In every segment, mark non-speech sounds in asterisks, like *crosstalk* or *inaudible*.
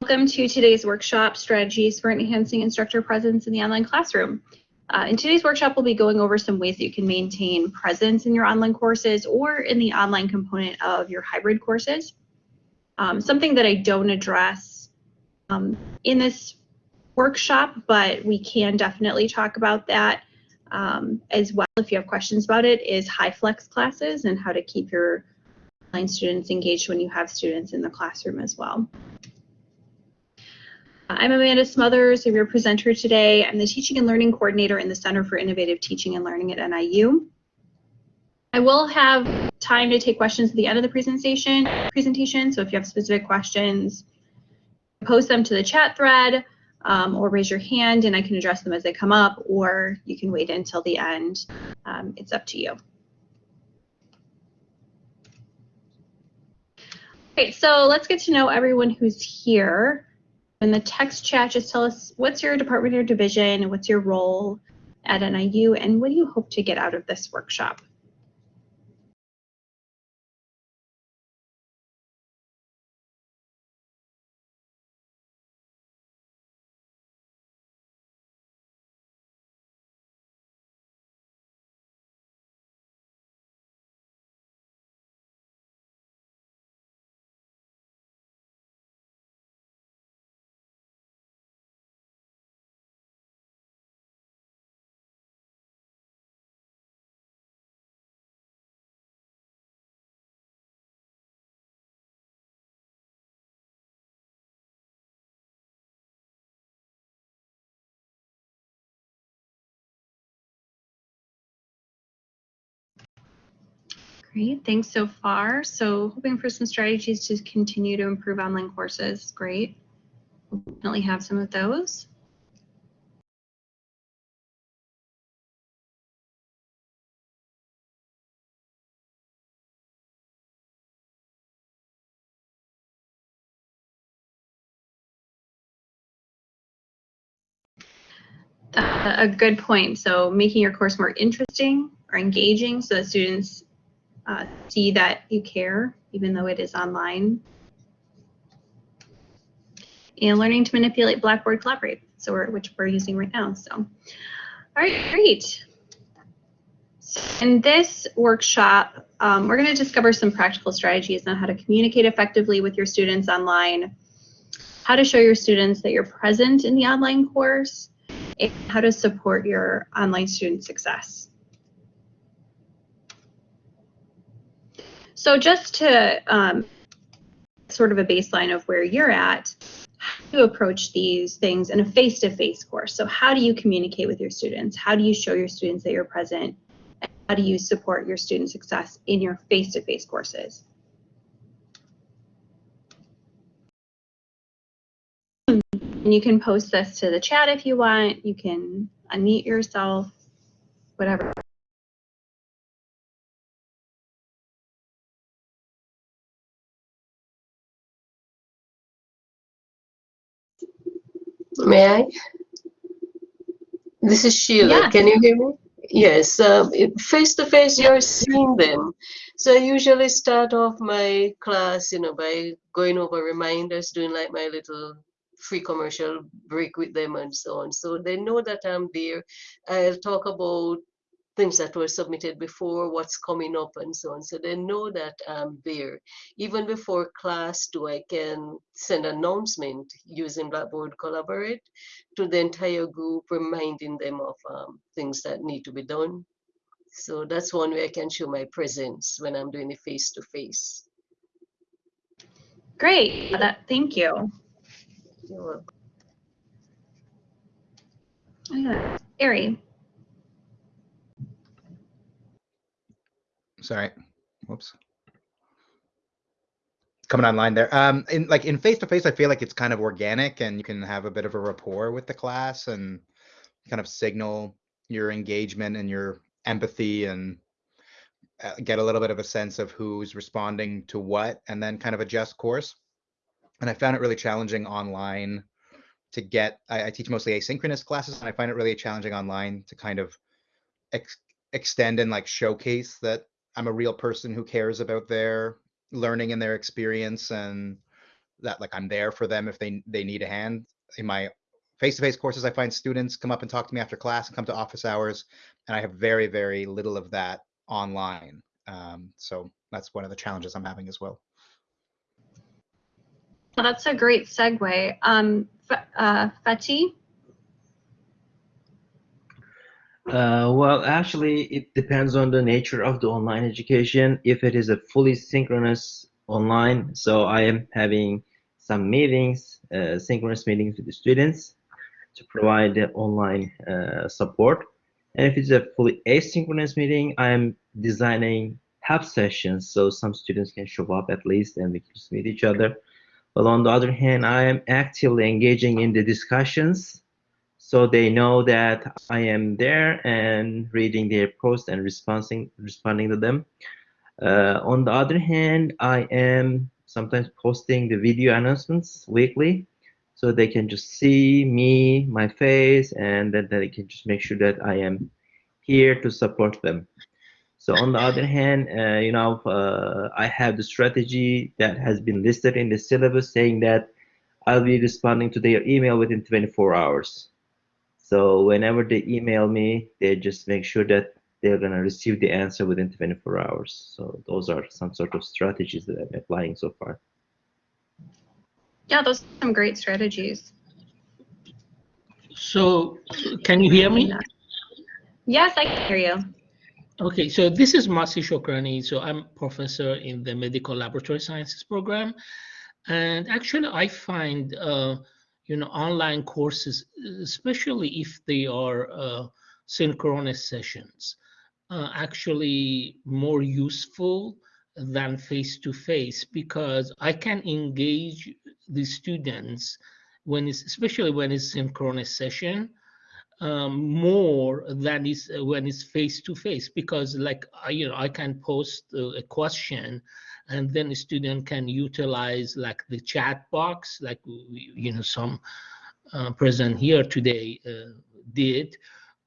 Welcome to today's workshop, Strategies for Enhancing Instructor Presence in the Online Classroom. Uh, in today's workshop, we'll be going over some ways that you can maintain presence in your online courses or in the online component of your hybrid courses. Um, something that I don't address um, in this workshop, but we can definitely talk about that um, as well if you have questions about it, is high flex classes and how to keep your students engaged when you have students in the classroom as well. I'm Amanda Smothers, I'm your presenter today. I'm the Teaching and Learning Coordinator in the Center for Innovative Teaching and Learning at NIU. I will have time to take questions at the end of the presentation, presentation so if you have specific questions, post them to the chat thread um, or raise your hand and I can address them as they come up, or you can wait until the end. Um, it's up to you. Okay, so let's get to know everyone who's here. In the text chat, just tell us what's your department or division, what's your role at NIU, and what do you hope to get out of this workshop? Great, thanks so far. So hoping for some strategies to continue to improve online courses. Great. We'll definitely have some of those. Uh, a good point. So making your course more interesting or engaging so that students uh, see that you care, even though it is online. And learning to manipulate Blackboard Collaborate, so we're, which we're using right now. So, all right, great. In this workshop, um, we're going to discover some practical strategies on how to communicate effectively with your students online, how to show your students that you're present in the online course, and how to support your online student success. So just to um, sort of a baseline of where you're at, how do you approach these things in a face-to-face -face course? So how do you communicate with your students? How do you show your students that you're present? How do you support your student success in your face-to-face -face courses? And you can post this to the chat if you want. You can unmute yourself, whatever. May I? This is Sheila. Yeah. Can you hear me? Yes. Um, face to face, you're seeing them. So I usually start off my class, you know, by going over reminders, doing like my little free commercial break with them and so on. So they know that I'm there. I'll talk about things that were submitted before, what's coming up and so on. So they know that I'm there. Even before class do I can send announcement using Blackboard Collaborate to the entire group, reminding them of um, things that need to be done. So that's one way I can show my presence when I'm doing it face to face. Great, that, thank you. You're welcome. Yeah. Ari. Sorry. Whoops. Coming online there. Um, in like in face to face, I feel like it's kind of organic and you can have a bit of a rapport with the class and kind of signal your engagement and your empathy and uh, get a little bit of a sense of who's responding to what and then kind of adjust course. And I found it really challenging online to get, I, I teach mostly asynchronous classes and I find it really challenging online to kind of ex extend and like showcase that I'm a real person who cares about their learning and their experience and that like I'm there for them if they they need a hand. In my face-to-face courses, I find students come up and talk to me after class and come to office hours, and I have very very little of that online. Um, so that's one of the challenges I'm having as well. Well, that's a great segue. Um, uh? Uh, well, actually, it depends on the nature of the online education. If it is a fully synchronous online, so I am having some meetings, uh, synchronous meetings with the students to provide the online uh, support. And if it's a fully asynchronous meeting, I am designing help sessions so some students can show up at least and we can meet each other. But on the other hand, I am actively engaging in the discussions so they know that I am there and reading their posts and responding responding to them. Uh, on the other hand, I am sometimes posting the video announcements weekly, so they can just see me, my face, and then they can just make sure that I am here to support them. So on the other hand, uh, you know, uh, I have the strategy that has been listed in the syllabus saying that I'll be responding to their email within 24 hours. So whenever they email me, they just make sure that they're gonna receive the answer within 24 hours. So those are some sort of strategies that I'm applying so far. Yeah, those are some great strategies. So, can you hear me? Yes, I can hear you. Okay, so this is Masi Shokrani. So I'm professor in the medical laboratory sciences program. And actually, I find, uh, you know, online courses, especially if they are uh, synchronous sessions, uh, actually more useful than face-to-face because I can engage the students when it's, especially when it's synchronous session, um, more than is when it's face to face because like I, you know I can post uh, a question and then a student can utilize like the chat box like you know some uh, present here today uh, did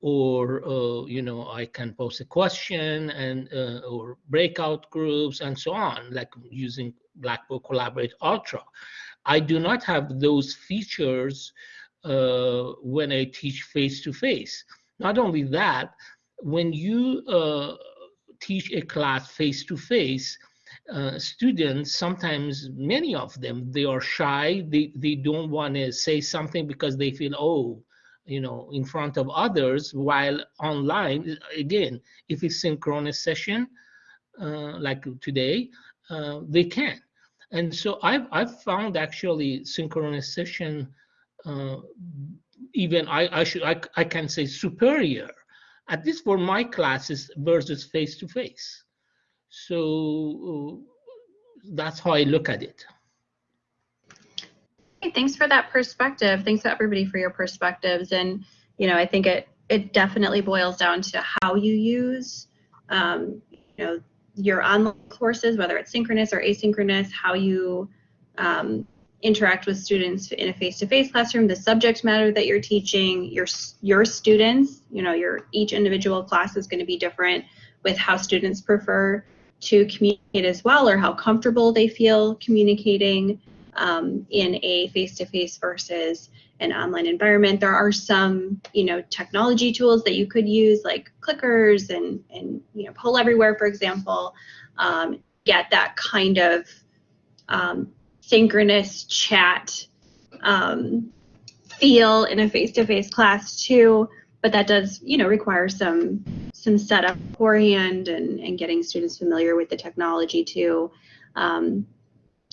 or uh, you know I can post a question and uh, or breakout groups and so on like using Blackboard Collaborate Ultra. I do not have those features uh, when I teach face to face. Not only that, when you uh, teach a class face to face, students sometimes many of them they are shy they they don't want to say something because they feel oh you know in front of others while online again if it's synchronous session uh, like today uh, they can. And so I've, I've found actually synchronous session uh, even I, I should I, I can say superior at least for my classes versus face to face so that's how I look at it Hey, thanks for that perspective. Thanks to everybody for your perspectives. And, you know, I think it, it definitely boils down to how you use, um, you know, your online courses, whether it's synchronous or asynchronous, how you um, interact with students in a face-to-face classroom, the subject matter that you're teaching, your your students, you know, your each individual class is going to be different with how students prefer to communicate as well or how comfortable they feel communicating um, in a face-to-face versus an online environment. There are some, you know, technology tools that you could use like clickers and, and you know, Poll Everywhere, for example, um, get that kind of um, synchronous chat um, feel in a face-to-face class too. But that does, you know, require some some setup beforehand and, and getting students familiar with the technology too. Um,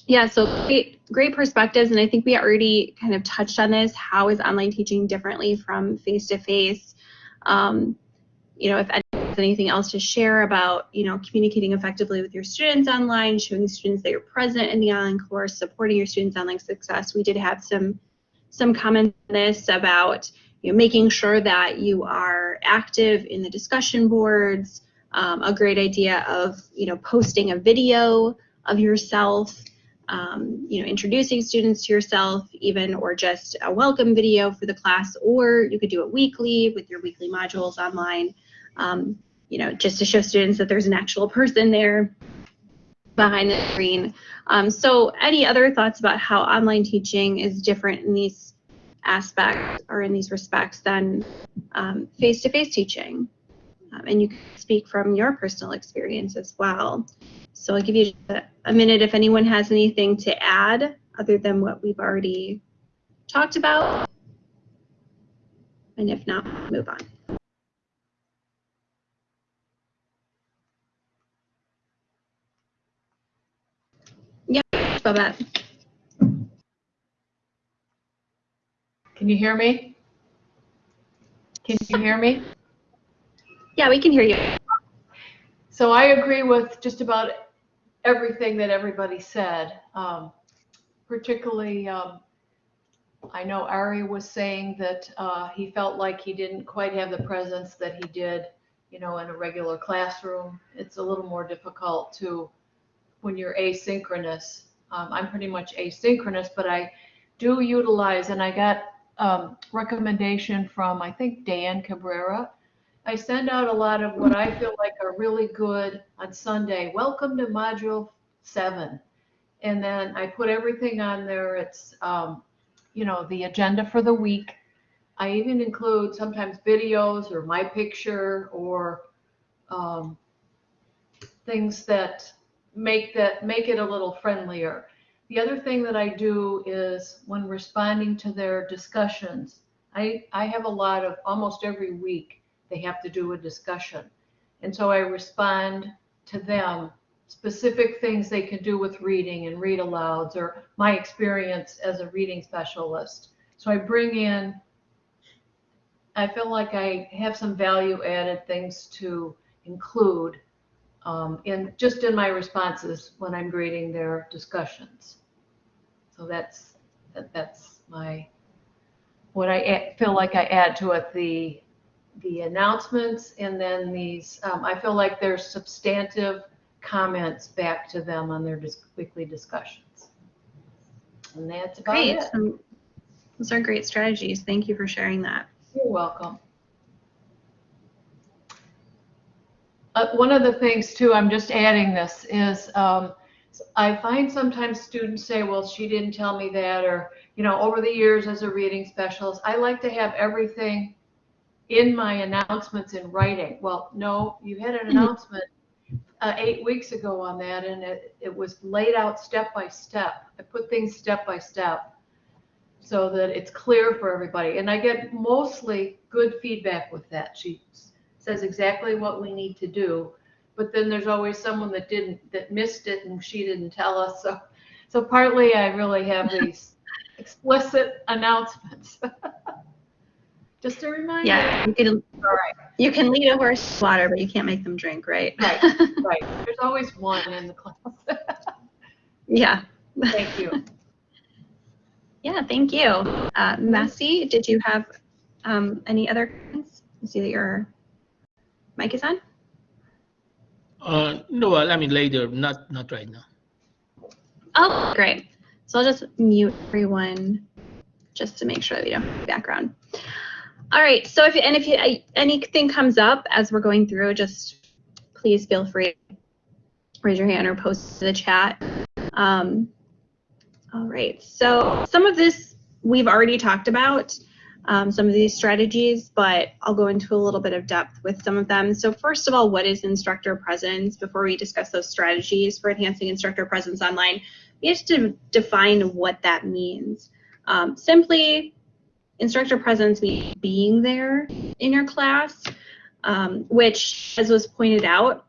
yeah, so great, great perspectives, and I think we already kind of touched on this. How is online teaching differently from face-to-face? Um, you know, if anything else to share about, you know, communicating effectively with your students online, showing students that you're present in the online course, supporting your students' online success. We did have some some comments on this about you know, making sure that you are active in the discussion boards. Um, a great idea of you know posting a video of yourself um, you know, introducing students to yourself, even or just a welcome video for the class, or you could do it weekly with your weekly modules online, um, you know, just to show students that there's an actual person there. behind the screen. Um, so any other thoughts about how online teaching is different in these aspects or in these respects than um, face-to-face teaching? Um, and you can speak from your personal experience as well. So I'll give you a, a minute if anyone has anything to add other than what we've already talked about. And if not, move on. Yeah, Babette. Can you hear me? Can you hear me? Yeah, we can hear you. So I agree with just about everything that everybody said. Um, particularly, um, I know Ari was saying that uh, he felt like he didn't quite have the presence that he did, you know, in a regular classroom. It's a little more difficult to when you're asynchronous. Um, I'm pretty much asynchronous, but I do utilize, and I got um, recommendation from I think Dan Cabrera. I send out a lot of what I feel like are really good on Sunday. Welcome to Module Seven, and then I put everything on there. It's um, you know the agenda for the week. I even include sometimes videos or my picture or um, things that make that make it a little friendlier. The other thing that I do is when responding to their discussions, I, I have a lot of almost every week they have to do a discussion. And so I respond to them specific things they can do with reading and read alouds or my experience as a reading specialist. So I bring in, I feel like I have some value added things to include um, in just in my responses when I'm grading their discussions. So that's that, that's my what I add, feel like I add to it the the announcements and then these um, I feel like there's substantive comments back to them on their weekly discussions. And that's about Great. it. Um, those are great strategies. Thank you for sharing that. You're welcome. Uh, one of the things too, I'm just adding this, is um, I find sometimes students say, well, she didn't tell me that, or, you know, over the years as a reading specialist, I like to have everything in my announcements in writing. Well, no, you had an Mhm. announcement uh, eight weeks ago on that, and it, it was laid out step by step. I put things step by step so that it's clear for everybody. And I get mostly good feedback with that. She says exactly what we need to do, but then there's always someone that didn't, that missed it and she didn't tell us. So, so partly I really have these *laughs* explicit announcements. *laughs* Just a reminder. Yeah, you can All right, you can lead a horse to water, but you can't make them drink, right? Right. right. There's always one in the class. *laughs* yeah. Thank you. Yeah, thank you. Uh, Masi, did you have um, any other comments? I see that your mic is on. Uh, no, I mean later, not not right now. Oh, great. So I'll just mute everyone just to make sure that we don't have background. All right. So if and if you, anything comes up as we're going through, just please feel free raise your hand or post to the chat. Um, all right. So some of this we've already talked about, um, some of these strategies, but I'll go into a little bit of depth with some of them. So first of all, what is instructor presence? Before we discuss those strategies for enhancing instructor presence online, we have to define what that means. Um, simply, instructor presence means being there in your class, um, which, as was pointed out,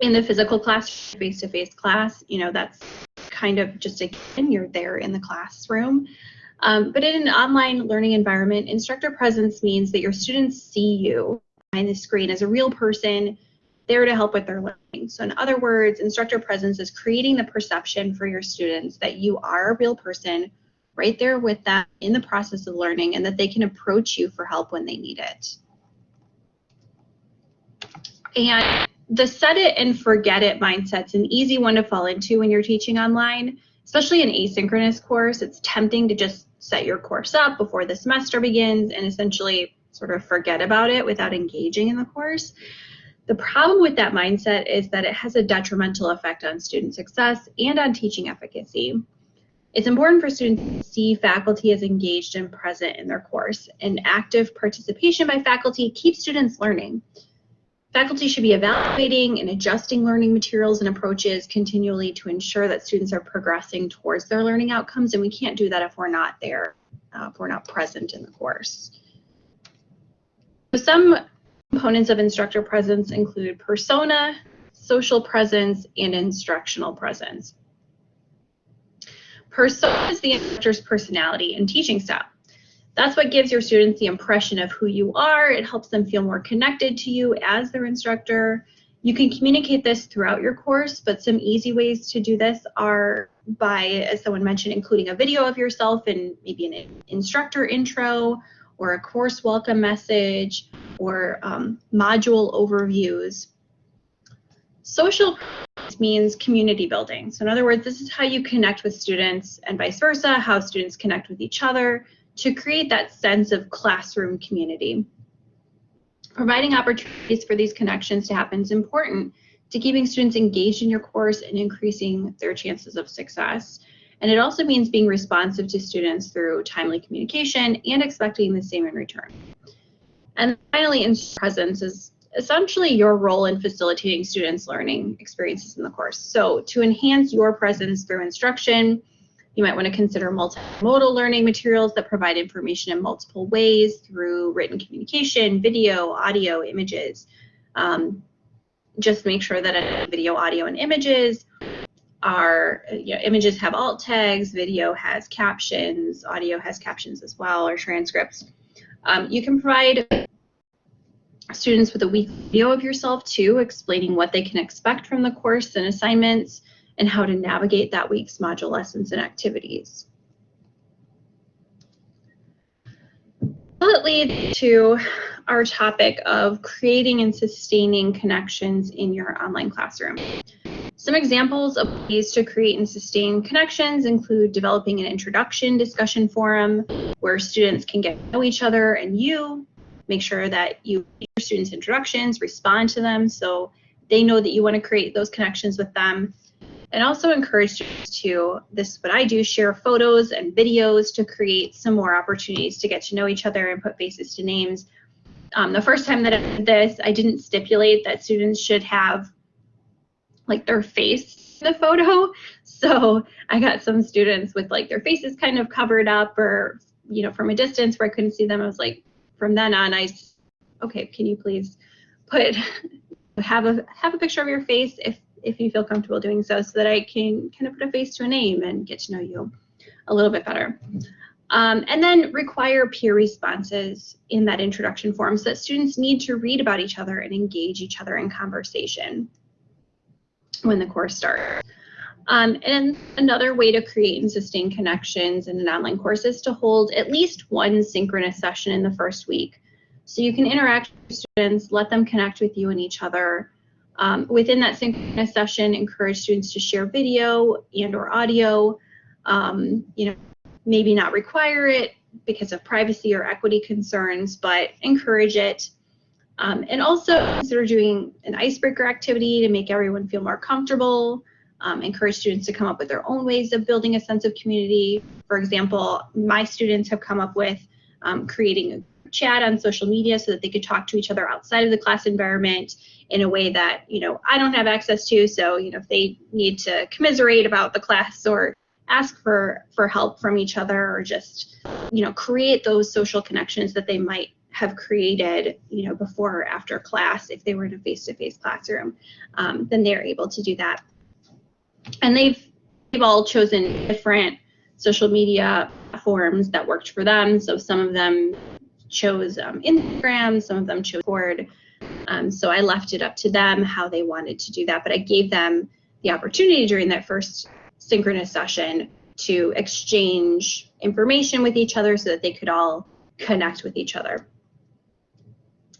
in the physical class, face-to-face class, you know, that's kind of just again, you're there in the classroom. Um, but in an online learning environment, instructor presence means that your students see you behind the screen as a real person there to help with their learning. So in other words, instructor presence is creating the perception for your students that you are a real person right there with them in the process of learning and that they can approach you for help when they need it. And the set it and forget it mindset's an easy one to fall into when you're teaching online, especially an asynchronous course. It's tempting to just set your course up before the semester begins and essentially sort of forget about it without engaging in the course. The problem with that mindset is that it has a detrimental effect on student success and on teaching efficacy. It's important for students to see faculty as engaged and present in their course, and active participation by faculty keeps students learning. Faculty should be evaluating and adjusting learning materials and approaches continually to ensure that students are progressing towards their learning outcomes, and we can't do that if we're not there, uh, if we're not present in the course. So some components of instructor presence include persona, social presence, and instructional presence. Persona is the instructor's personality and teaching style. That's what gives your students the impression of who you are. It helps them feel more connected to you as their instructor. You can communicate this throughout your course, but some easy ways to do this are by, as someone mentioned, including a video of yourself and maybe an instructor intro or a course welcome message or um, module overviews. Social means community building. So in other words, this is how you connect with students and vice versa, how students connect with each other to create that sense of classroom community. Providing opportunities for these connections to happen is important to keeping students engaged in your course and increasing their chances of success. And it also means being responsive to students through timely communication and expecting the same in return. And finally, in presence is essentially your role in facilitating students' learning experiences in the course. So to enhance your presence through instruction, you might want to consider multimodal learning materials that provide information in multiple ways through written communication, video, audio, images. Um, just make sure that video, audio, and images are, you know, images have alt tags, video has captions, audio has captions as well, or transcripts. Um, you can provide students with a weekly video of yourself too, explaining what they can expect from the course and assignments, and how to navigate that week's module lessons and activities. It leads to our topic of creating and sustaining connections in your online classroom. Some examples of ways to create and sustain connections include developing an introduction discussion forum where students can get to know each other and you, make sure that you your students introductions, respond to them so they know that you want to create those connections with them and also encourage students to, this is what I do, share photos and videos to create some more opportunities to get to know each other and put faces to names. Um, the first time that I did this, I didn't stipulate that students should have like their face in the photo. *laughs* So I got some students with like their faces kind of covered up or, you know, from a distance where I couldn't see them. I was like, from then on, I, okay, can you please put, *laughs* have a, have a picture of your face if if you feel comfortable doing so, so that I can kind of put a face to a name and get to know you a little bit better. Um, and then require peer responses in that introduction form so that students need to read about each other and engage each other in conversation when the course starts. Um, and another way to create and sustain connections in an online course is to hold at least one synchronous session in the first week. So you can interact with students, let them connect with you and each other, um, within that synchronous session, encourage students to share video and or audio. Um, you know, maybe not require it because of privacy or equity concerns, but encourage it. Um, and also consider doing an icebreaker activity to make everyone feel more comfortable. Um, encourage students to come up with their own ways of building a sense of community. For example, my students have come up with um, creating a chat on social media so that they could talk to each other outside of the class environment in a way that you know I don't have access to. So you know if they need to commiserate about the class or ask for for help from each other or just you know create those social connections that they might have created you know before or after class if they were in a face-to-face classroom um, then they're able to do that and they've they've all chosen different social media forms that worked for them so some of them chose um, instagram some of them chose Discord. Um, so I left it up to them how they wanted to do that, but I gave them the opportunity during that first synchronous session to exchange information with each other so that they could all connect with each other.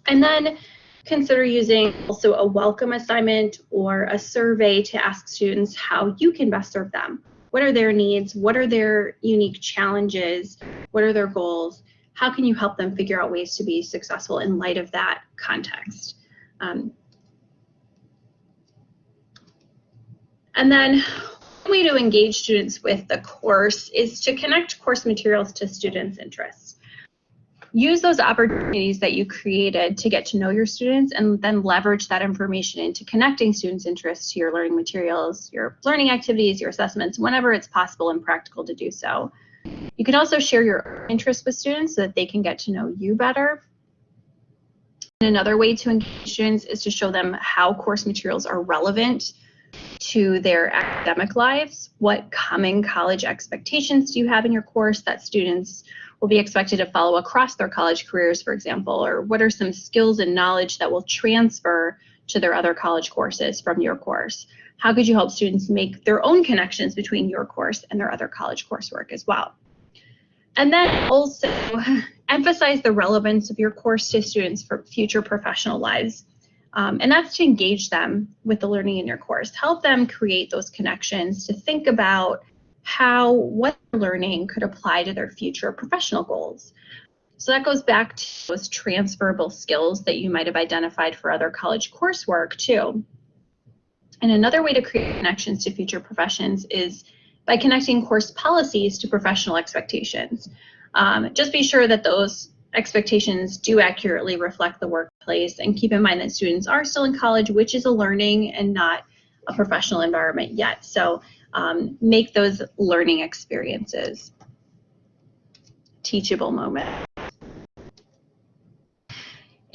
And then consider using also a welcome assignment or a survey to ask students how you can best serve them. What are their needs? What are their unique challenges? What are their goals? how can you help them figure out ways to be successful in light of that context? Um, and then one way to engage students with the course is to connect course materials to students' interests. Use those opportunities that you created to get to know your students and then leverage that information into connecting students' interests to your learning materials, your learning activities, your assessments, whenever it's possible and practical to do so. You can also share your interests with students so that they can get to know you better. And another way to engage students is to show them how course materials are relevant to their academic lives. What common college expectations do you have in your course that students will be expected to follow across their college careers, for example, or what are some skills and knowledge that will transfer to their other college courses from your course? How could you help students make their own connections between your course and their other college coursework as well? And then also *laughs* emphasize the relevance of your course to students for future professional lives. Um, and that's to engage them with the learning in your course. Help them create those connections to think about how what learning could apply to their future professional goals. So that goes back to those transferable skills that you might have identified for other college coursework too. And another way to create connections to future professions is by connecting course policies to professional expectations. Um, just be sure that those expectations do accurately reflect the workplace and keep in mind that students are still in college, which is a learning and not a professional environment yet. So um, make those learning experiences teachable moments.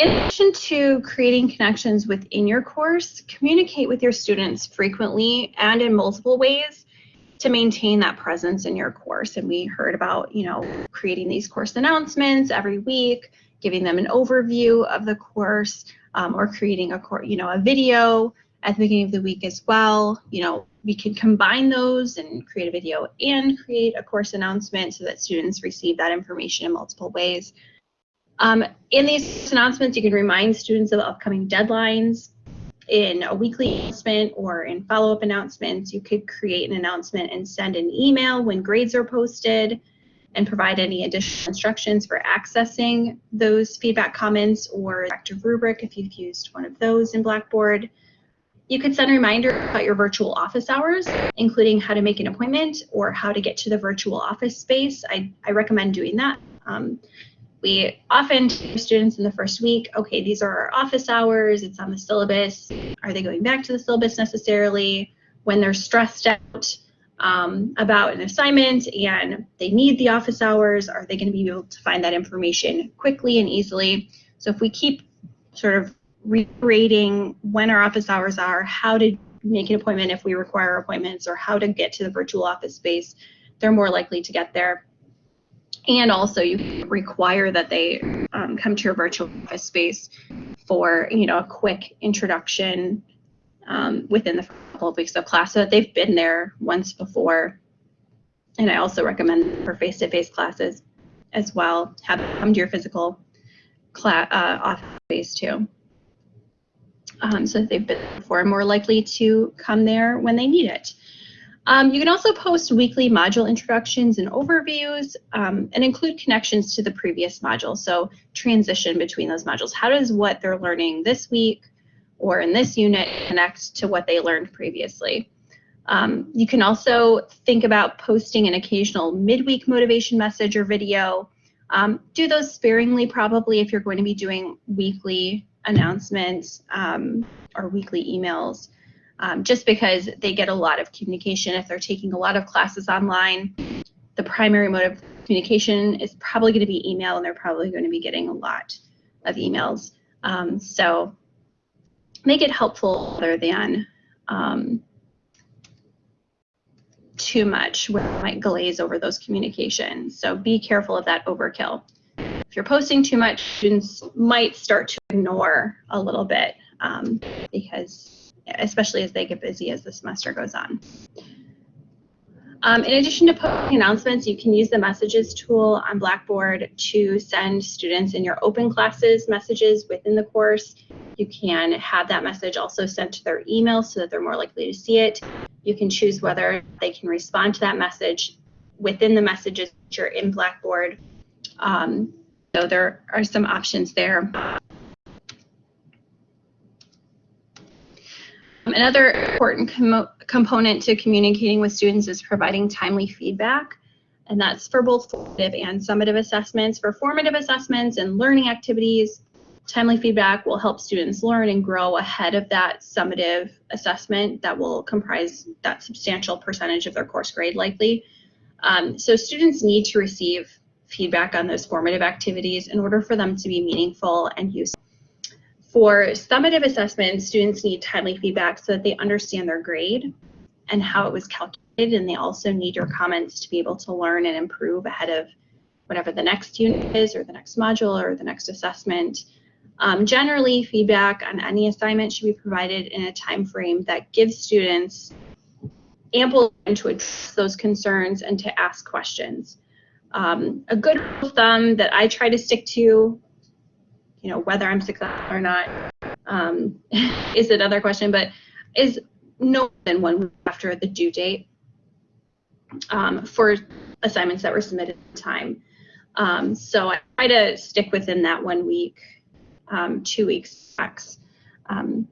In addition to creating connections within your course, communicate with your students frequently and in multiple ways to maintain that presence in your course. And we heard about, you know, creating these course announcements every week, giving them an overview of the course, um, or creating a course, you know, a video at the beginning of the week as well. You know, we can combine those and create a video and create a course announcement so that students receive that information in multiple ways. Um, in these announcements, you can remind students of upcoming deadlines, in a weekly announcement or in follow-up announcements. You could create an announcement and send an email when grades are posted and provide any additional instructions for accessing those feedback comments or active rubric if you've used one of those in Blackboard. You could send a reminder about your virtual office hours, including how to make an appointment or how to get to the virtual office space. I, I recommend doing that. Um, we often tell students in the first week, okay, these are our office hours, it's on the syllabus. Are they going back to the syllabus necessarily? When they're stressed out um, about an assignment and they need the office hours, are they going to be able to find that information quickly and easily? So if we keep sort of reiterating when our office hours are, how to make an appointment if we require appointments, or how to get to the virtual office space, they're more likely to get there and also you require that they um, come to your virtual office space for you know a quick introduction um, within the couple of weeks of class so that they've been there once before. And i also recommend for face-to-face classes as well have them come to your physical class uh, office space too. Um, so they've been before more likely to come there when they need it um, you can also post weekly module introductions and overviews um, and include connections to the previous module. So transition between those modules. How does what they're learning this week or in this unit connect to what they learned previously? Um, you can also think about posting an occasional midweek motivation message or video. Um, do those sparingly probably if you're going to be doing weekly announcements um, or weekly emails um, just because they get a lot of communication. If they're taking a lot of classes online, the primary mode of communication is probably going to be email, and they're probably going to be getting a lot of emails. Um, so make it helpful rather than um, too much where it might glaze over those communications. So be careful of that overkill. If you're posting too much, students might start to ignore a little bit um, because especially as they get busy as the semester goes on. Um, in addition to posting announcements, you can use the messages tool on Blackboard to send students in your open classes messages within the course. You can have that message also sent to their email so that they're more likely to see it. You can choose whether they can respond to that message within the messages that you're in Blackboard. Um, so there are some options there. Another important com component to communicating with students is providing timely feedback. And that's for both formative and summative assessments. For formative assessments and learning activities, timely feedback will help students learn and grow ahead of that summative assessment that will comprise that substantial percentage of their course grade likely. Um, so students need to receive feedback on those formative activities in order for them to be meaningful and useful. For summative assessments, students need timely feedback so that they understand their grade and how it was calculated, and they also need your comments to be able to learn and improve ahead of whatever the next unit is or the next module or the next assessment. Um, generally, feedback on any assignment should be provided in a time frame that gives students ample time to address those concerns and to ask questions. Um, a good rule of thumb that I try to stick to you know, whether I'm successful or not um, *laughs* is another question, but is no more than one week after the due date um, for assignments that were submitted in time. Um, so I try to stick within that one week, um, two weeks max. Um,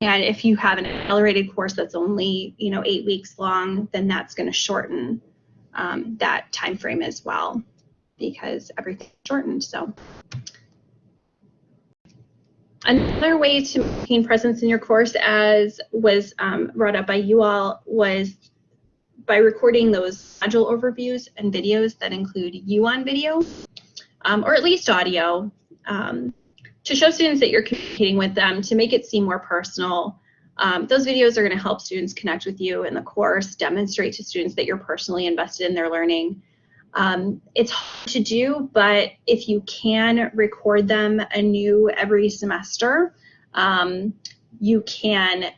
and if you have an accelerated course that's only, you know, eight weeks long, then that's going to shorten um, that time frame as well because everything's shortened. So Another way to maintain presence in your course, as was um, brought up by you all, was by recording those module overviews and videos that include you on video, um, or at least audio, um, to show students that you're communicating with them, to make it seem more personal. Um, those videos are going to help students connect with you in the course, demonstrate to students that you're personally invested in their learning, um, it's hard to do, but if you can record them anew every semester, um, you can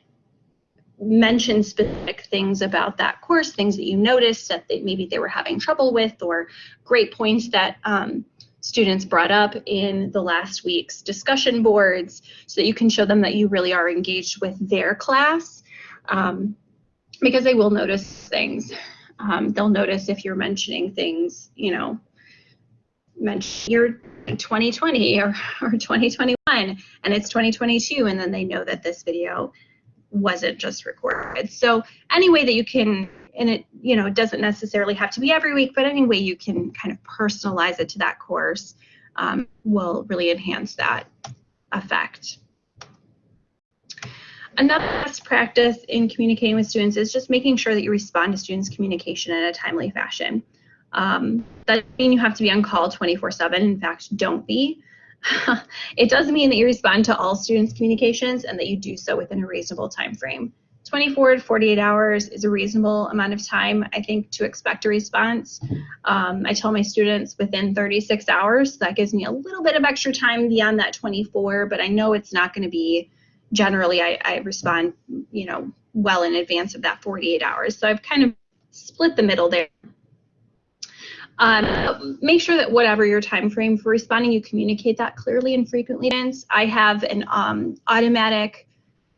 mention specific things about that course, things that you noticed that they, maybe they were having trouble with, or great points that um, students brought up in the last week's discussion boards, so that you can show them that you really are engaged with their class, um, because they will notice things. Um, they'll notice if you're mentioning things, you know, mention your 2020 or, or 2021 and it's 2022 and then they know that this video wasn't just recorded. So any way that you can, and it, you know, it doesn't necessarily have to be every week, but any way you can kind of personalize it to that course um, will really enhance that effect. Another best practice in communicating with students is just making sure that you respond to students' communication in a timely fashion. Um, that doesn't mean you have to be on call 24-7. In fact, don't be. *laughs* it does mean that you respond to all students' communications and that you do so within a reasonable time frame. 24 to 48 hours is a reasonable amount of time, I think, to expect a response. Um, I tell my students within 36 hours. That gives me a little bit of extra time beyond that 24, but I know it's not going to be generally I, I respond, you know, well in advance of that 48 hours. So I've kind of split the middle there. Um, make sure that whatever your time frame for responding, you communicate that clearly and frequently. I have an um, automatic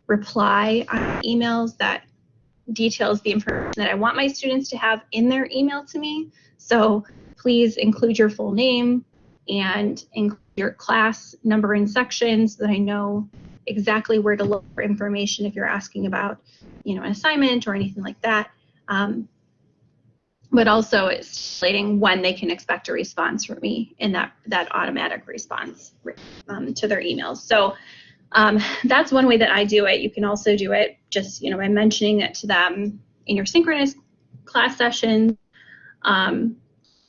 reply on emails that details the information that I want my students to have in their email to me. So please include your full name and include your class number and section so that I know exactly where to look for information if you're asking about, you know, an assignment or anything like that. Um, but also it's stating when they can expect a response from me in that, that automatic response um, to their emails. So um, that's one way that I do it. You can also do it just, you know, by mentioning it to them in your synchronous class sessions. Um,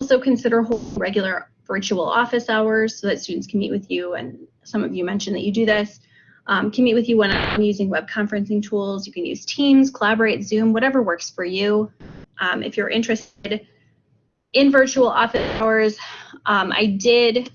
also consider holding regular virtual office hours so that students can meet with you. And some of you mentioned that you do this um, can meet with you when I'm using web conferencing tools. You can use Teams, Collaborate, Zoom, whatever works for you. Um, if you're interested in virtual office hours, um, I did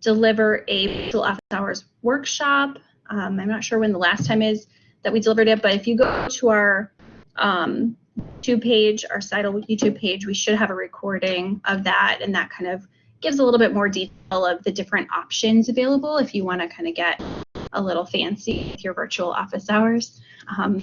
deliver a virtual office hours workshop. Um, I'm not sure when the last time is that we delivered it, but if you go to our um, YouTube page, our CITL YouTube page, we should have a recording of that, and that kind of gives a little bit more detail of the different options available if you want to kind of get a little fancy with your virtual office hours. Um,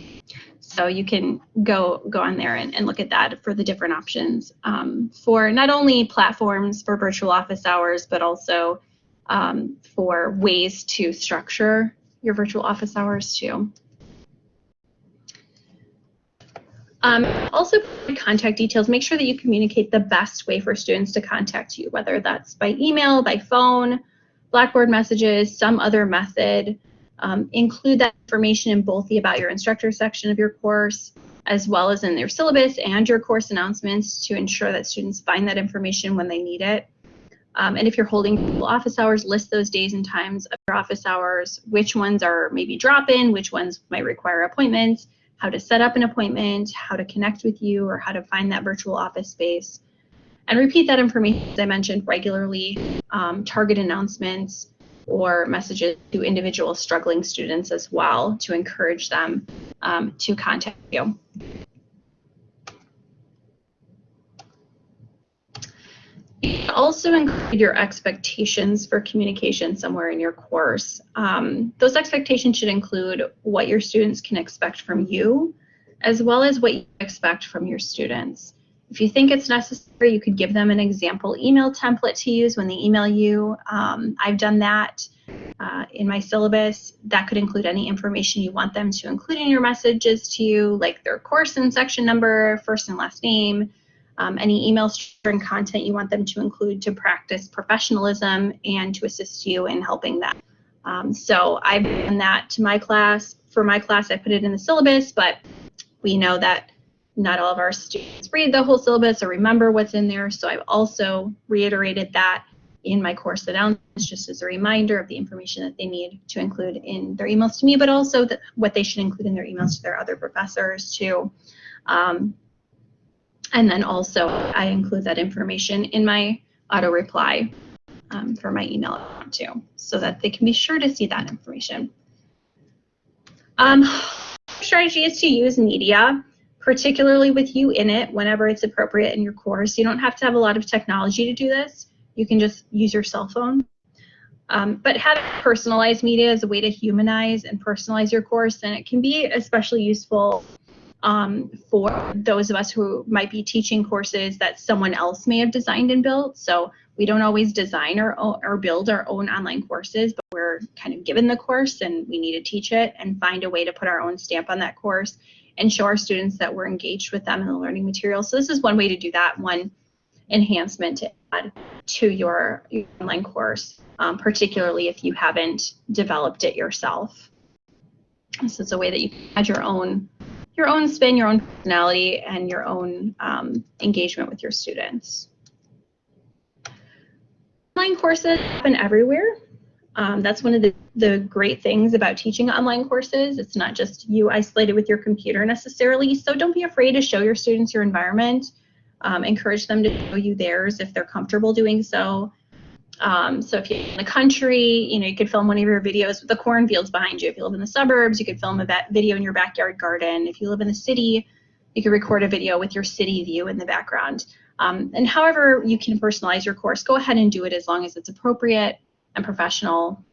so you can go go on there and, and, look at that for the different options um, for not only platforms for virtual office hours, but also um, for ways to structure your virtual office hours too. Um, also, contact details. Make sure that you communicate the best way for students to contact you, whether that's by email, by phone, Blackboard messages, some other method. Um, include that information in both the About Your Instructor section of your course, as well as in their syllabus and your course announcements to ensure that students find that information when they need it. Um, and if you're holding office hours, list those days and times of your office hours, which ones are maybe drop-in, which ones might require appointments, how to set up an appointment, how to connect with you, or how to find that virtual office space. And repeat that information, as I mentioned, regularly, um, target announcements or messages to individual struggling students as well to encourage them um, to contact you. also include your expectations for communication somewhere in your course. Um, those expectations should include what your students can expect from you, as well as what you expect from your students. If you think it's necessary, you could give them an example email template to use when they email you. Um, I've done that uh, in my syllabus. That could include any information you want them to include in your messages to you, like their course and section number, first and last name, um, any email string content you want them to include to practice professionalism and to assist you in helping them. Um, so I've done that to my class. For my class, I put it in the syllabus, but we know that not all of our students read the whole syllabus or remember what's in there. So I've also reiterated that in my course announcements just as a reminder of the information that they need to include in their emails to me, but also the, what they should include in their emails to their other professors too. Um, and then also I include that information in my auto reply um, for my email too, so that they can be sure to see that information. Um, strategy is to use media, particularly with you in it whenever it's appropriate in your course. You don't have to have a lot of technology to do this. You can just use your cell phone. Um, but having personalized media is a way to humanize and personalize your course, and it can be especially useful um, for those of us who might be teaching courses that someone else may have designed and built. So we don't always design or, or build our own online courses, but we're kind of given the course and we need to teach it and find a way to put our own stamp on that course and show our students that we're engaged with them in the learning material. So this is one way to do that, one enhancement to add to your, online course, um, particularly if you haven't developed it yourself. So it's a way that you can add your own your own spin, your own personality, and your own um, engagement with your students. Online courses happen everywhere. Um, that's one of the, the great things about teaching online courses. It's not just you isolated with your computer necessarily, so don't be afraid to show your students your environment. Um, encourage them to show you theirs if they're comfortable doing so. Um, so if you're in the country, you know, you could film one of your videos with the cornfields behind you. If you live in the suburbs, you could film a video in your backyard garden. If you live in the city, you could record a video with your city view in the background. Um, and however you can personalize your course, go ahead and do it as long as it's appropriate and professional.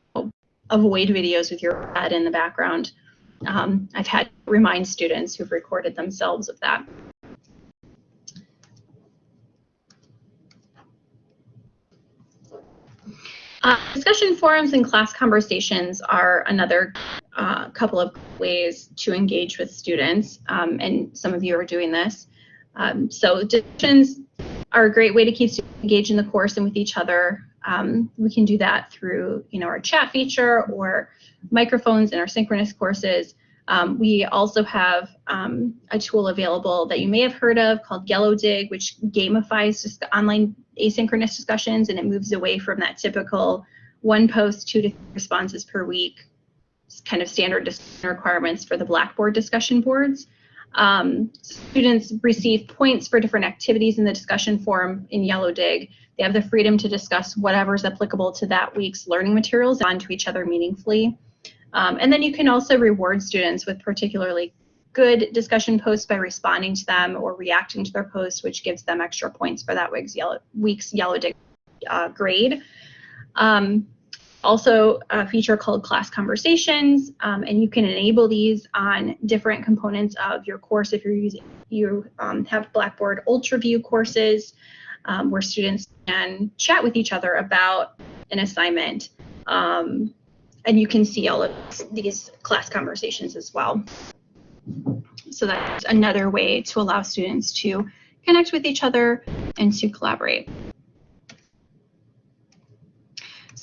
Avoid videos with your head in the background. Um, I've had remind students who've recorded themselves of that. Uh, discussion forums and class conversations are another uh, couple of ways to engage with students, um, and some of you are doing this. Um, so discussions are a great way to keep students engaged in the course and with each other. Um, we can do that through, you know, our chat feature or microphones in our synchronous courses. Um, we also have um, a tool available that you may have heard of called Yellowdig, which gamifies just online asynchronous discussions and it moves away from that typical one post, two to three responses per week kind of standard requirements for the Blackboard discussion boards. Um, students receive points for different activities in the discussion forum in Yellowdig. They have the freedom to discuss whatever is applicable to that week's learning materials onto each other meaningfully. Um, and then you can also reward students with particularly good discussion posts by responding to them or reacting to their posts, which gives them extra points for that week's Yellow, week's Yellowdig uh, grade. Um, also a feature called class conversations um, and you can enable these on different components of your course if you're using you um, have blackboard ultraview courses um, where students can chat with each other about an assignment um, and you can see all of these class conversations as well. so that's another way to allow students to connect with each other and to collaborate.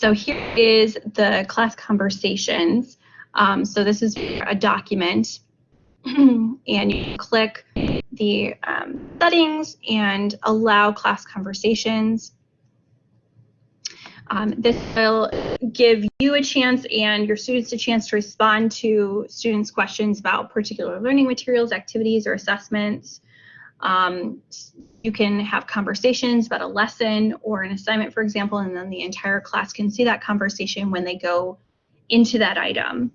So here is the class conversations. Um, so this is a document *clears throat* and you click the um, settings and allow class conversations. Um, this will give you a chance and your students a chance to respond to students' questions about particular learning materials, activities, or assessments. Um, you can have conversations about a lesson or an assignment, for example, and then the entire class can see that conversation when they go into that item.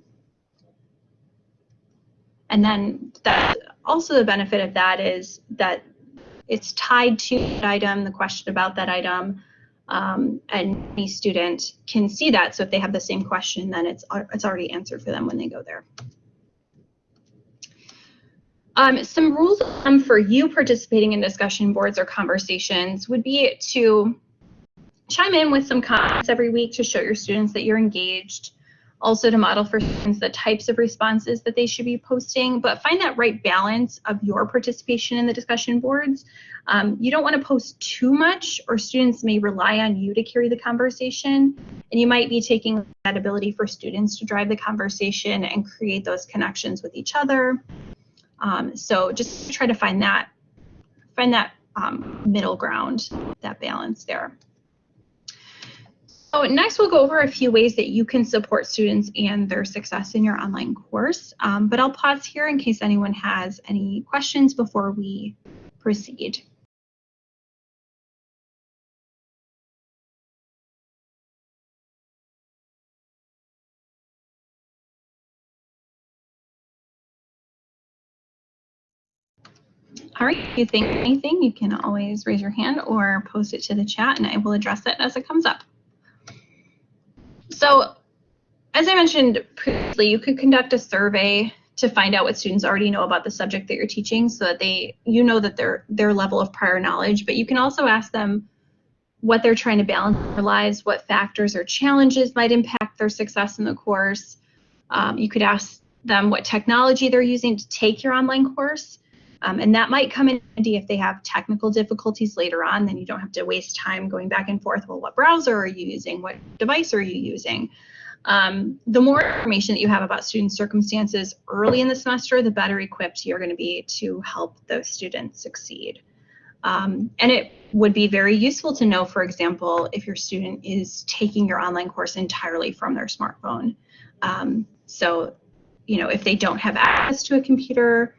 And then that also the benefit of that is that it's tied to that item, the question about that item, um, and any student can see that. So if they have the same question, then it's it's already answered for them when they go there. Um, some rules um, for you participating in discussion boards or conversations would be to chime in with some comments every week to show your students that you're engaged also to model for students the types of responses that they should be posting, but find that right balance of your participation in the discussion boards. Um, you don't want to post too much or students may rely on you to carry the conversation and you might be taking that ability for students to drive the conversation and create those connections with each other. Um, so just try to find that, find that um, middle ground, that balance there. So next we'll go over a few ways that you can support students and their success in your online course. Um, but I'll pause here in case anyone has any questions before we proceed. All right, if you think anything, you can always raise your hand or post it to the chat and I will address it as it comes up. So as I mentioned previously, you could conduct a survey to find out what students already know about the subject that you're teaching so that they you know that their their level of prior knowledge, but you can also ask them what they're trying to balance in their lives, what factors or challenges might impact their success in the course. Um, you could ask them what technology they're using to take your online course. Um, and that might come in handy if they have technical difficulties later on, then you don't have to waste time going back and forth. Well, what browser are you using? What device are you using? Um, the more information that you have about student circumstances early in the semester, the better equipped you're going to be to help those students succeed. Um, and it would be very useful to know, for example, if your student is taking your online course entirely from their smartphone. Um, so, you know, if they don't have access to a computer,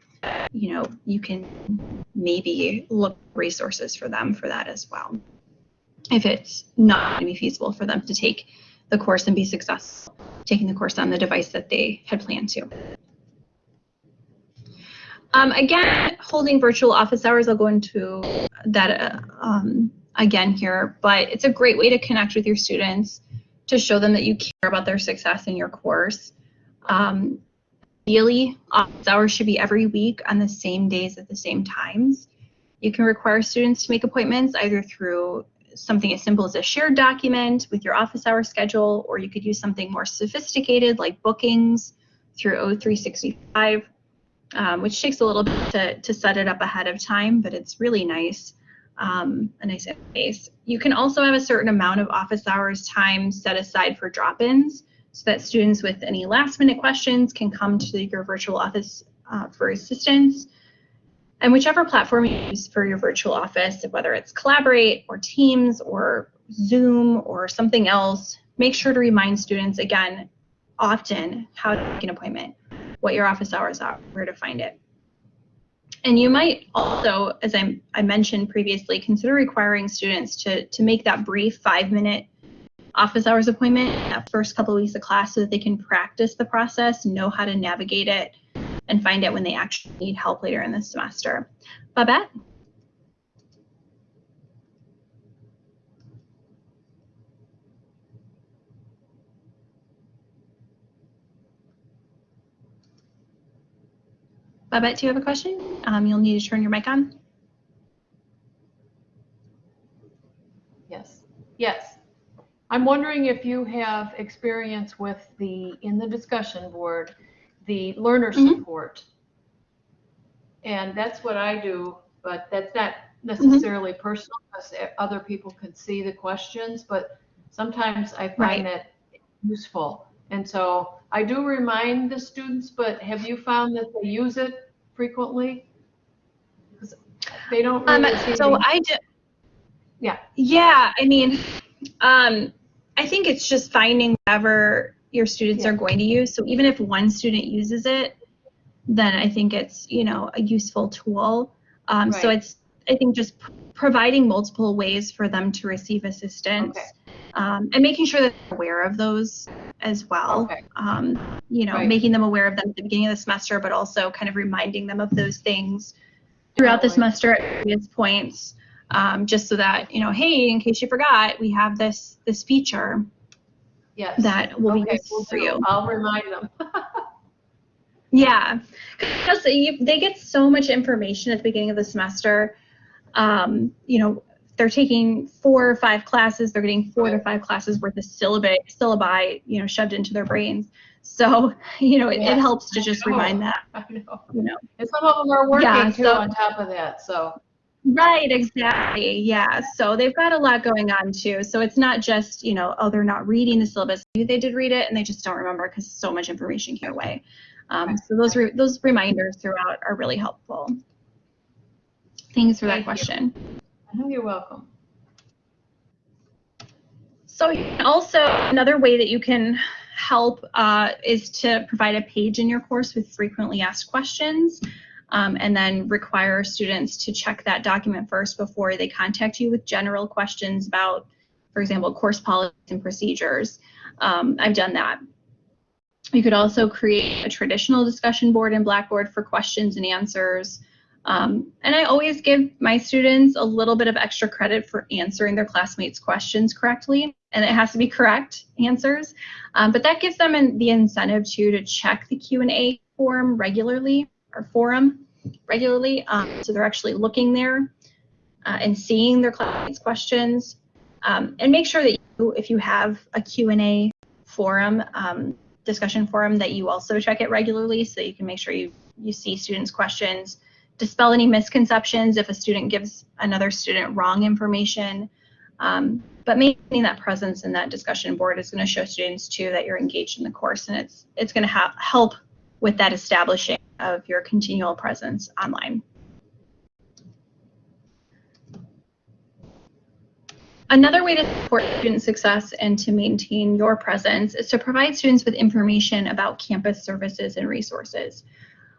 you know, you can maybe look resources for them for that as well. If it's not going to be feasible for them to take the course and be successful taking the course on the device that they had planned to. Um, again, holding virtual office hours, I'll go into that uh, um, again here, but it's a great way to connect with your students to show them that you care about their success in your course. Um, Ideally, office hours should be every week on the same days at the same times. You can require students to make appointments either through something as simple as a shared document with your office hour schedule, or you could use something more sophisticated like bookings through O365, um, which takes a little bit to, to set it up ahead of time, but it's really nice, um, a nice interface. You can also have a certain amount of office hours time set aside for drop-ins so that students with any last minute questions can come to your virtual office uh, for assistance. And whichever platform you use for your virtual office, whether it's Collaborate or Teams or Zoom or something else, make sure to remind students again often how to make an appointment, what your office hours are, where to find it. And you might also, as I, I mentioned previously, consider requiring students to, to make that brief five minute office hours appointment that first couple of weeks of class so that they can practice the process, know how to navigate it, and find out when they actually need help later in the semester. Babette? Babette, do you have a question? Um, you'll need to turn your mic on. Yes. Yes. I'm wondering if you have experience with the, in the discussion board, the learner Mhm. support. And that's what I do, but that's not Mm-hmm. necessarily personal because other people can see the questions, but sometimes I Right. find that useful. And so I do remind the students, but have you found that they use it frequently? They don't Um, really seem so I do. Yeah. Yeah, I mean, um, I think it's just finding whatever your students Yeah. are going to use. So even if one student uses it, then I think it's you know a useful tool. Um, So it's I think just providing multiple ways for them to receive assistance, Okay. um, and making sure that they're aware of those as well. Okay. Um, you know, Right. making them aware of them at the beginning of the semester, but also kind of reminding them of those things throughout the semester at various points, um, just so that you know, hey, in case you forgot, we have this this feature Yes. that will be Okay, useful will for you. I'll remind them. *laughs* Yeah, because they they get so much information at the beginning of the semester. Um, you know, they're taking four or five classes. They're getting four to five classes worth of syllabi, syllabi, you know, shoved into their brains. So, *laughs* you know, it, it helps to just remind that, *laughs* I know. you know. And some of them are working Yeah, too so- on top of that, so. Right, exactly. Yeah. So they've got a lot going on too. So it's not just, you know, oh, they're not reading the syllabus. Maybe They did read it and they just don't remember because so much information came away. Um, so those re- those reminders throughout are really helpful. Thanks for that Thank you. question. I know you're welcome. So also another way that you can help uh, is to provide a page in your course with frequently asked questions um, and then require students to check that document first before they contact you with general questions about, for example, course policies and procedures. Um, I've done that. You could also create a traditional discussion board in Blackboard for questions and answers. Um, and I always give my students a little bit of extra credit for answering their classmates' questions correctly, and it has to be correct answers. Um, but that gives them an, the incentive too to check the Q&A forum regularly or forum regularly, um, so they're actually looking there uh, and seeing their classmates' questions. Um, and make sure that you, if you have a Q&A forum, um, discussion forum, that you also check it regularly so you can make sure you, you see students' questions dispel any misconceptions if a student gives another student wrong information. Um, but maintaining that presence in that discussion board is going to show students too that you're engaged in the course, and it's it's going to help with that establishing of your continual presence online. Another way to support student success and to maintain your presence is to provide students with information about campus services and resources.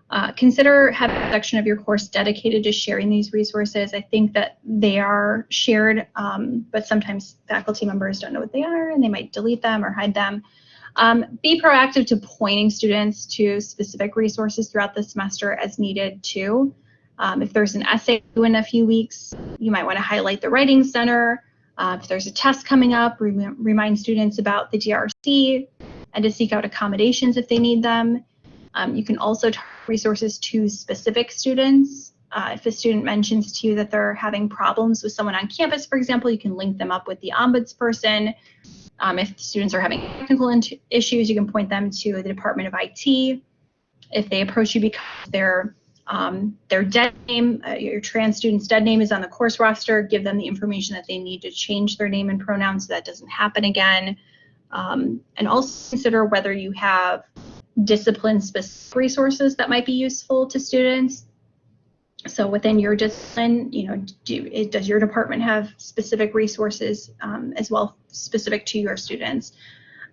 Uh, consider having a section of your course dedicated to sharing these resources. I think that they are shared, um, but sometimes faculty members don't know what they are and they might delete them or hide them. Um, be proactive to pointing students to specific resources throughout the semester as needed too. Um, if there's an essay due in a few weeks, you might want to highlight the Writing Center. Uh, if there's a test coming up, rem remind students about the DRC and to seek out accommodations if they need them. Um, you can also target resources to specific students. Uh, if a student mentions to you that they're having problems with someone on campus, for example, you can link them up with the ombudsperson. Um, if students are having technical issues, you can point them to the Department of IT. If they approach you because their um, their dead name, uh, your trans student's dead name is on the course roster, give them the information that they need to change their name and pronouns so that doesn't happen again. Um, and also consider whether you have discipline specific resources that might be useful to students. So within your discipline, you know, do, it, does your department have specific resources um, as well specific to your students?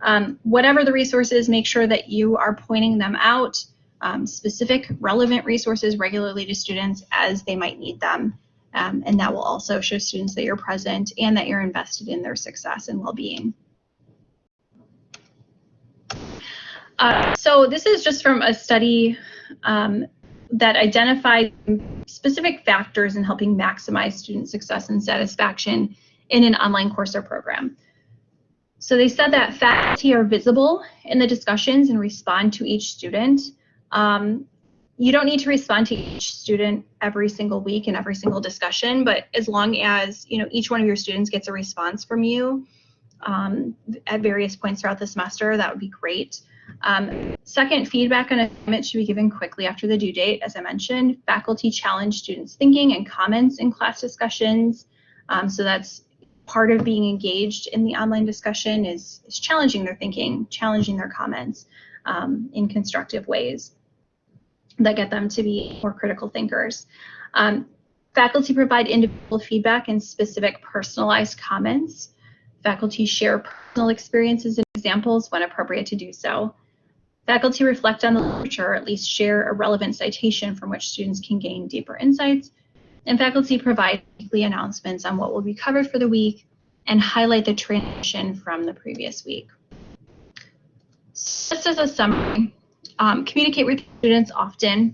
Um, whatever the resources, make sure that you are pointing them out, um, specific relevant resources regularly to students as they might need them. Um, and that will also show students that you're present and that you're invested in their success and well-being. Uh, so this is just from a study um, that identified specific factors in helping maximize student success and satisfaction in an online course or program. So they said that faculty are visible in the discussions and respond to each student. Um, you don't need to respond to each student every single week in every single discussion, but as long as you know each one of your students gets a response from you um, at various points throughout the semester, that would be great. Um, second, feedback on assignments should be given quickly after the due date. As I mentioned, faculty challenge students' thinking and comments in class discussions. Um, so that's part of being engaged in the online discussion is, is challenging their thinking, challenging their comments um, in constructive ways that get them to be more critical thinkers. Um, faculty provide individual feedback and specific personalized comments. Faculty share personal experiences and examples when appropriate to do so. Faculty reflect on the literature, or at least share a relevant citation from which students can gain deeper insights. And faculty provide weekly announcements on what will be covered for the week and highlight the transition from the previous week. Just as a summary, um, communicate with students often,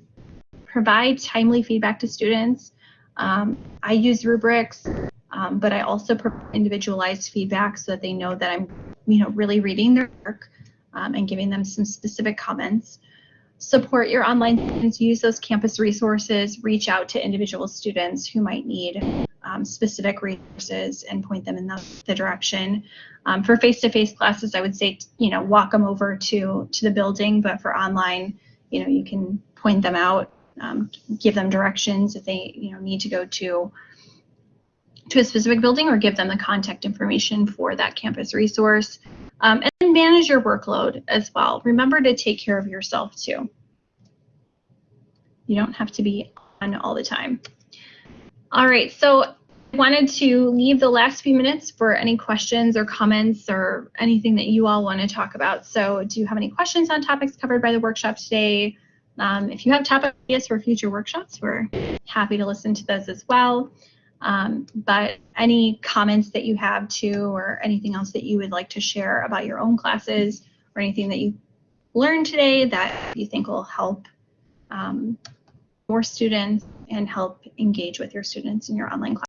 provide timely feedback to students. Um, I use rubrics, um, but I also provide individualized feedback so that they know that I'm, you know, really reading their work um, and giving them some specific comments. Support your online students, use those campus resources, reach out to individual students who might need um, specific resources and point them in the, the direction. Um, for face-to-face -face classes, I would say, you know, walk them over to, to the building, but for online, you know, you can point them out, um, give them directions if they, you know, need to go to to a specific building or give them the contact information for that campus resource. Um, and manage your workload as well. Remember to take care of yourself too. You don't have to be on all the time. All right, so I wanted to leave the last few minutes for any questions or comments or anything that you all want to talk about. So do you have any questions on topics covered by the workshop today? Um, if you have topic ideas for future workshops, we're happy to listen to those as well. Um, but any comments that you have too, or anything else that you would like to share about your own classes, or anything that you learned today that you think will help um, more students and help engage with your students in your online class.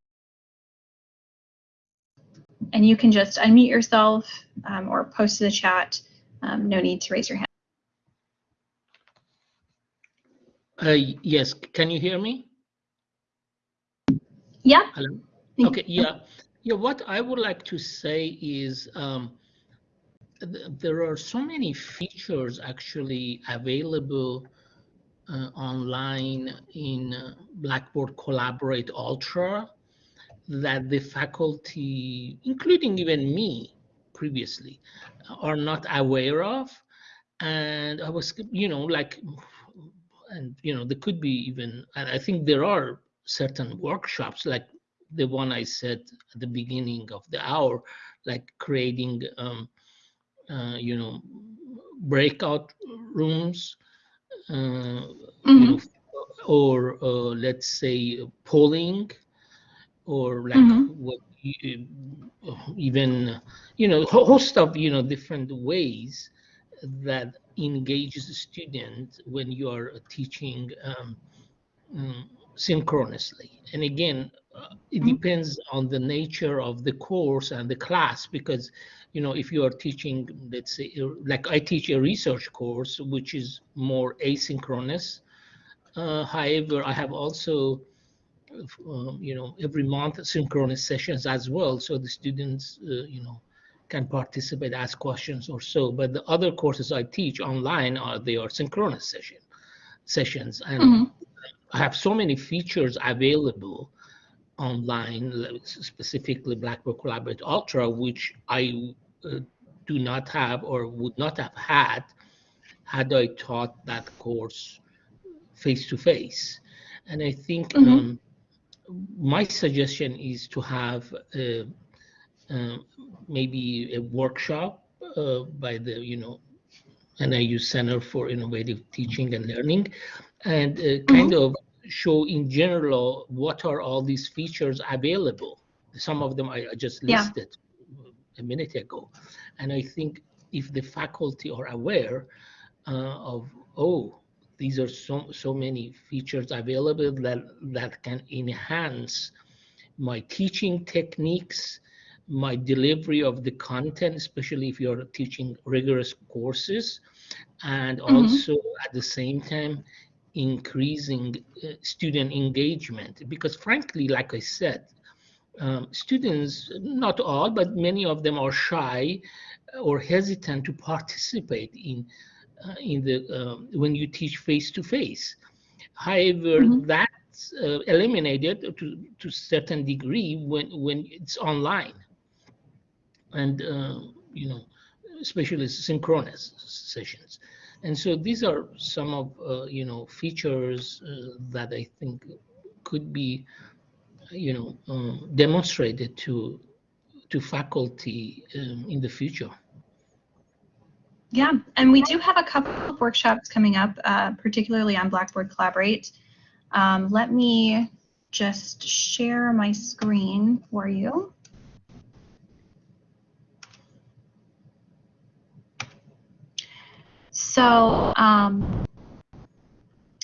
And you can just unmute yourself um, or post to the chat. Um, no need to raise your hand. Uh, yes, can you hear me? Yeah. Hello. Okay. Yeah. Yeah. What I would like to say is um, th there are so many features actually available uh, online in uh, Blackboard Collaborate Ultra that the faculty, including even me previously, are not aware of. And I was, you know, like, and, you know, there could be even, and I think there are certain workshops like the one I said at the beginning of the hour, like creating, um, uh, you know, breakout rooms uh, mm-hmm. you know, or uh, let's say polling or like mm-hmm. what uh, even you know host of you know different ways that engages the student when you are teaching um, um, synchronously and again uh, it mm-hmm. depends on the nature of the course and the class because you know, if you are teaching, let's say, like I teach a research course, which is more asynchronous. Uh, however, I have also, um, you know, every month synchronous sessions as well. So the students, uh, you know, can participate, ask questions or so. But the other courses I teach online are they are synchronous session sessions, and mm -hmm. I have so many features available online, specifically Blackboard Collaborate Ultra, which I uh, do not have or would not have had had I taught that course face to face. And I think mm -hmm. um, my suggestion is to have uh, uh, maybe a workshop uh, by the, you know, NIU Center for Innovative Teaching and Learning, and uh, kind mm -hmm. of show in general what are all these features available. Some of them I, just listed yeah. a minute ago. And I think if the faculty are aware uh, of, oh, these are so, so many features available that, that can enhance my teaching techniques, my delivery of the content, especially if you're teaching rigorous courses, and mm -hmm. also at the same time increasing uh, student engagement because frankly like i said um, students not all but many of them are shy or hesitant to participate in uh, in the um, when you teach face to face. However, Mhm. that's uh, eliminated to to certain degree when when it's online, and uh, you know, especially synchronous sessions. And so these are some of uh, you know features uh, that I think could be you know um, demonstrated to to faculty um, in the future. Yeah, and we do have a couple of workshops coming up, uh, particularly on Blackboard Collaborate. Um, let me just share my screen for you. So um,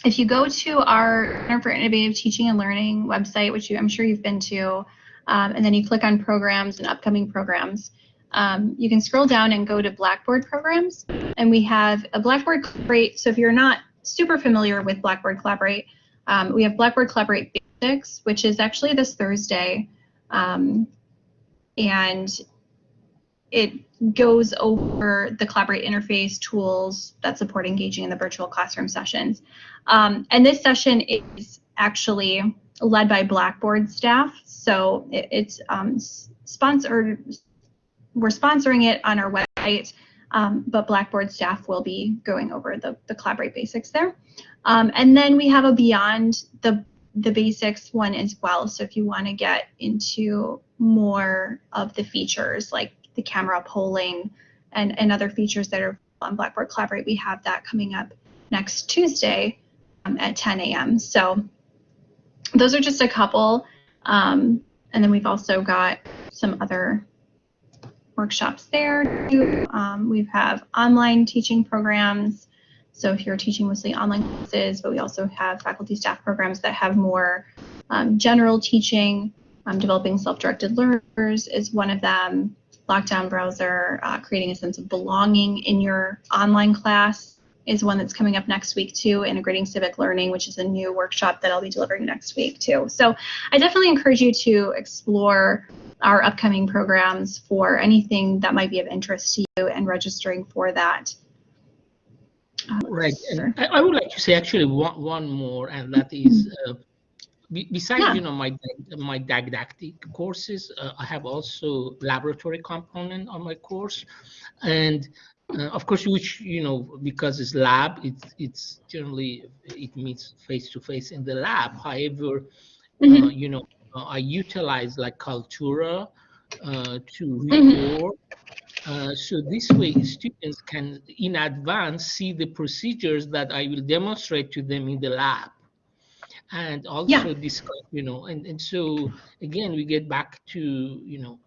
if you go to our Center for Innovative Teaching and Learning website, which you, I'm sure you've been to, um, and then you click on programs and upcoming programs, um, you can scroll down and go to Blackboard programs. And we have a Blackboard Collaborate. So if you're not super familiar with Blackboard Collaborate, um, we have Blackboard Collaborate Basics, which is actually this Thursday. Um, and it goes over the Collaborate interface tools that support engaging in the virtual classroom sessions. Um, and this session is actually led by Blackboard staff. So it, it's um, sponsored, we're sponsoring it on our website, um, but Blackboard staff will be going over the, the Collaborate basics there. Um, and then we have a Beyond the, the Basics one as well. So if you want to get into more of the features like the camera polling and, and other features that are on Blackboard Collaborate, we have that coming up next Tuesday um, at 10 a.m. So those are just a couple. Um, and then we've also got some other workshops there too. Um, we have online teaching programs. So if you're teaching mostly online classes, but we also have faculty staff programs that have more um, general teaching. Um, developing self-directed learners is one of them. Lockdown browser, uh, creating a sense of belonging in your online class is one that's coming up next week too. Integrating civic learning, which is a new workshop that I'll be delivering next week too. So I definitely encourage you to explore our upcoming programs for anything that might be of interest to you and registering for that. Uh, Right, sure. I, I would like to say actually one, one more, and that is, *clears throat* uh, be- besides, Yeah. you know, my, my didactic courses, uh, I have also laboratory component on my course. And, uh, of course, which, you know, because it's lab, it's, it's generally, it meets face-to-face in the lab. However, uh, Mhm. you know, uh, I utilize like Kaltura uh, to Mhm. record. Uh, so this way, students can, in advance, see the procedures that I will demonstrate to them in the lab, and also discuss, you know, and and so again, we get back to, you know,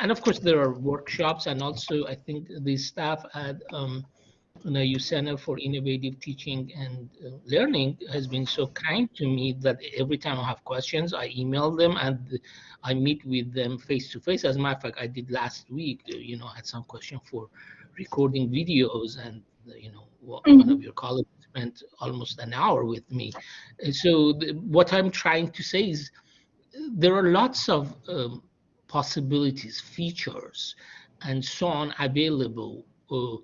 and of course there are workshops, and also I think the staff at um, NIU Center for Innovative Teaching and uh, Learning has been so kind to me that every time I have questions, I email them and I meet with them face to face. As a matter of fact, I did last week. uh, You know, I had some question for recording videos, and uh, you know, one one of your colleagues spent almost an hour with me. So what I'm trying to say is, there are lots of um, possibilities, features, and so on available. Uh,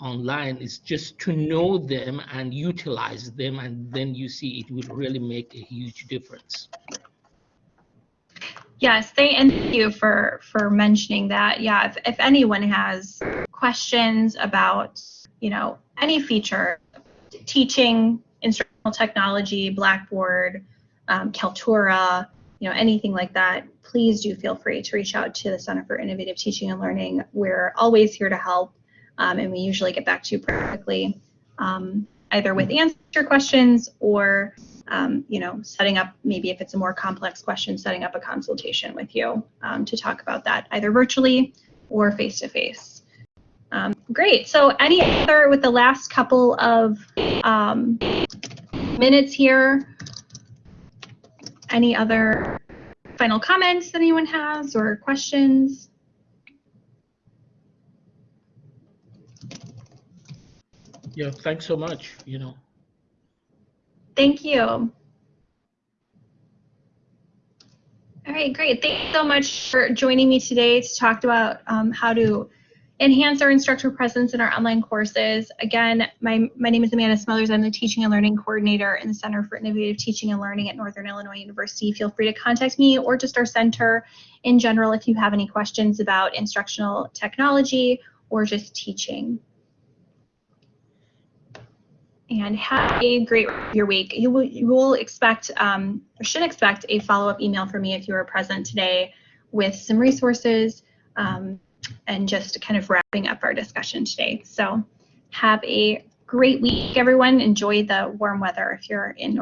online is just to know them and utilize them and then you see it would really make a huge difference Yes, thank you for for mentioning that. Yeah, if, if anyone has questions about, you know, any feature, teaching, instructional technology, Blackboard, um, Kaltura, you know, anything like that, please do feel free to reach out to the Center for Innovative Teaching and Learning. We're always here to help, um, and we usually get back to you quickly, um, either with answer questions or um, you know, setting up maybe if it's a more complex question, setting up a consultation with you um, to talk about that either virtually or face to face. Great. So, any other with the last couple of um, minutes here? Any other final comments that anyone has or questions? yeah thanks so much you know Thank you. All right, great. Thanks so much for joining me today to talk about um, how to enhance our instructor presence in our online courses. Again, my, my name is Amanda Smothers. I'm the Teaching and Learning Coordinator in the Center for Innovative Teaching and Learning at Northern Illinois University. Feel free to contact me or just our center in general if you have any questions about instructional technology or just teaching. And have a great your week. You will, you will expect, um, or should expect a follow-up email from me if you are present today with some resources. Um, and just kind of wrapping up our discussion today. So have a great week, everyone. Enjoy the warm weather if you're in